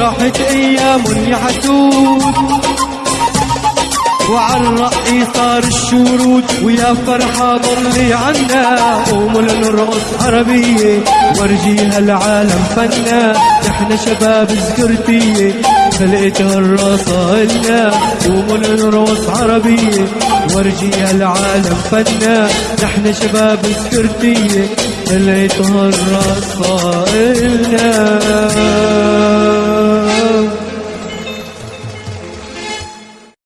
راحت أيام يا حسود وعلى الرأي صار الشرود ويا فرحة ضلي عنا. قوموا لنرقص عربية ورجيها العالم فنا. نحن شباب سكرتية خلقتها الرصة إلنا قوموا لنرقص عربية ورجيها العالم فنا. نحن شباب سكرتية خلقتها الرصة إلنا